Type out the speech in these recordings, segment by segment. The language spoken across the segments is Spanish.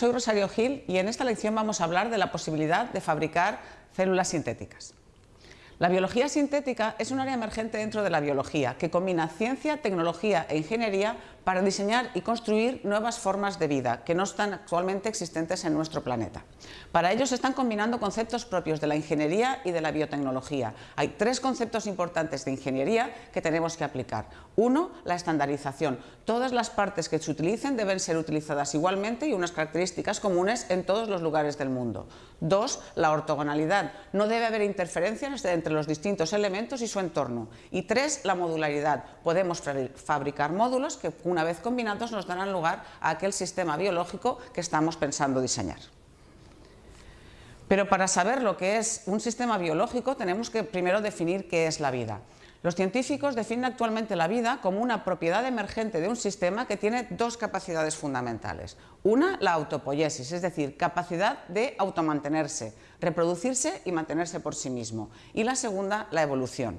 Soy Rosario Gil y en esta lección vamos a hablar de la posibilidad de fabricar células sintéticas. La biología sintética es un área emergente dentro de la biología que combina ciencia, tecnología e ingeniería para diseñar y construir nuevas formas de vida que no están actualmente existentes en nuestro planeta. Para ello se están combinando conceptos propios de la ingeniería y de la biotecnología. Hay tres conceptos importantes de ingeniería que tenemos que aplicar. Uno, la estandarización. Todas las partes que se utilicen deben ser utilizadas igualmente y unas características comunes en todos los lugares del mundo. Dos, la ortogonalidad. No debe haber interferencias entre los distintos elementos y su entorno. Y tres, la modularidad. Podemos fabricar módulos que una vez combinados nos darán lugar a aquel sistema biológico que estamos pensando diseñar. Pero para saber lo que es un sistema biológico tenemos que primero definir qué es la vida. Los científicos definen actualmente la vida como una propiedad emergente de un sistema que tiene dos capacidades fundamentales. Una, la autopoiesis, es decir, capacidad de automantenerse, reproducirse y mantenerse por sí mismo. Y la segunda, la evolución.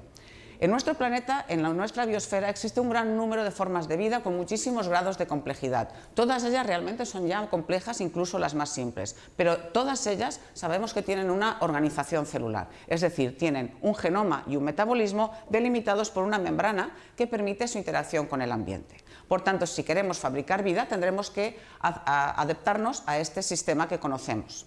En nuestro planeta, en nuestra biosfera, existe un gran número de formas de vida con muchísimos grados de complejidad. Todas ellas realmente son ya complejas, incluso las más simples, pero todas ellas sabemos que tienen una organización celular, es decir, tienen un genoma y un metabolismo delimitados por una membrana que permite su interacción con el ambiente. Por tanto, si queremos fabricar vida, tendremos que adaptarnos a este sistema que conocemos.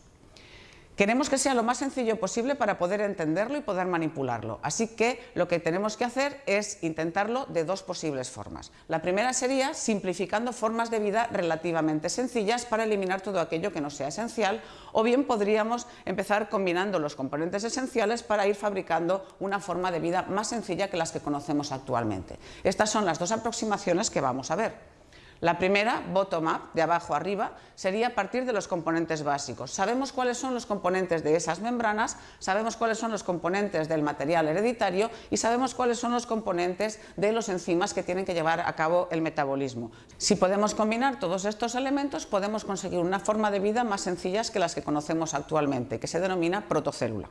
Queremos que sea lo más sencillo posible para poder entenderlo y poder manipularlo, así que lo que tenemos que hacer es intentarlo de dos posibles formas. La primera sería simplificando formas de vida relativamente sencillas para eliminar todo aquello que no sea esencial o bien podríamos empezar combinando los componentes esenciales para ir fabricando una forma de vida más sencilla que las que conocemos actualmente. Estas son las dos aproximaciones que vamos a ver. La primera, bottom-up, de abajo arriba, sería a partir de los componentes básicos. Sabemos cuáles son los componentes de esas membranas, sabemos cuáles son los componentes del material hereditario y sabemos cuáles son los componentes de los enzimas que tienen que llevar a cabo el metabolismo. Si podemos combinar todos estos elementos, podemos conseguir una forma de vida más sencillas que las que conocemos actualmente, que se denomina protocélula.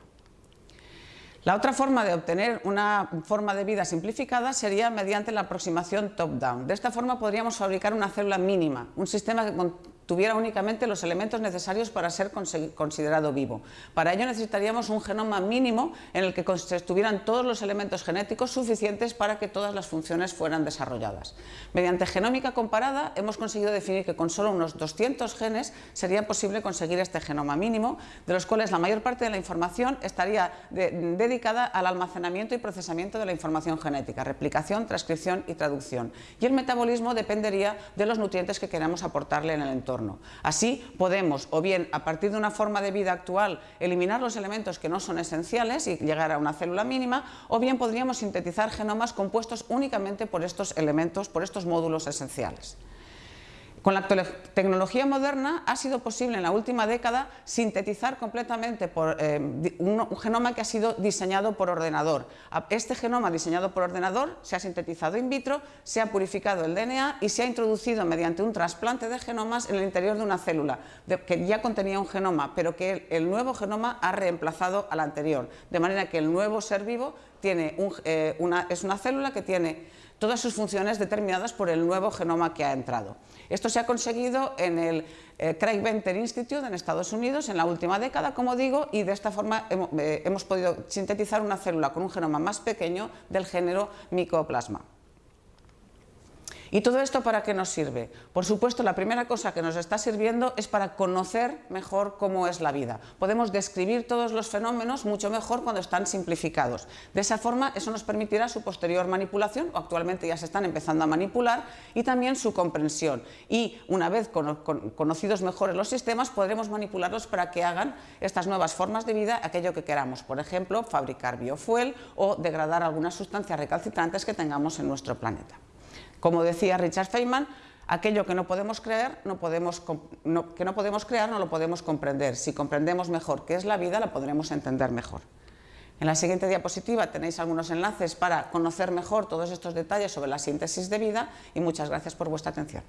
La otra forma de obtener una forma de vida simplificada sería mediante la aproximación top-down. De esta forma podríamos fabricar una célula mínima, un sistema que tuviera únicamente los elementos necesarios para ser considerado vivo. Para ello necesitaríamos un genoma mínimo en el que estuvieran todos los elementos genéticos suficientes para que todas las funciones fueran desarrolladas. Mediante genómica comparada hemos conseguido definir que con solo unos 200 genes sería posible conseguir este genoma mínimo, de los cuales la mayor parte de la información estaría dedicada al almacenamiento y procesamiento de la información genética, replicación, transcripción y traducción. Y el metabolismo dependería de los nutrientes que queramos aportarle en el entorno. Así podemos, o bien a partir de una forma de vida actual, eliminar los elementos que no son esenciales y llegar a una célula mínima, o bien podríamos sintetizar genomas compuestos únicamente por estos elementos, por estos módulos esenciales. Con la tecnología moderna ha sido posible en la última década sintetizar completamente por, eh, un, genoma que ha sido diseñado por ordenador. Este genoma diseñado por ordenador se ha sintetizado in vitro, se ha purificado el DNA y se ha introducido mediante un trasplante de genomas en el interior de una célula que ya contenía un genoma, pero que el, nuevo genoma ha reemplazado al anterior, de manera que el nuevo ser vivo tiene eh, es una célula que tiene todas sus funciones determinadas por el nuevo genoma que ha entrado. Esto se ha conseguido en el eh, Craig Venter Institute en Estados Unidos en la última década, como digo, y de esta forma eh, hemos podido sintetizar una célula con un genoma más pequeño del género Mycoplasma. ¿Y todo esto para qué nos sirve? Por supuesto, la primera cosa que nos está sirviendo es para conocer mejor cómo es la vida. Podemos describir todos los fenómenos mucho mejor cuando están simplificados. De esa forma, eso nos permitirá su posterior manipulación, o actualmente ya se están empezando a manipular, y también su comprensión. Y una vez conocidos mejores los sistemas, podremos manipularlos para que hagan estas nuevas formas de vida aquello que queramos. Por ejemplo, fabricar biofuel o degradar algunas sustancias recalcitrantes que tengamos en nuestro planeta. Como decía Richard Feynman, aquello que no podemos creer, que no podemos crear no lo podemos comprender. Si comprendemos mejor qué es la vida, la podremos entender mejor. En la siguiente diapositiva tenéis algunos enlaces para conocer mejor todos estos detalles sobre la síntesis de vida y muchas gracias por vuestra atención.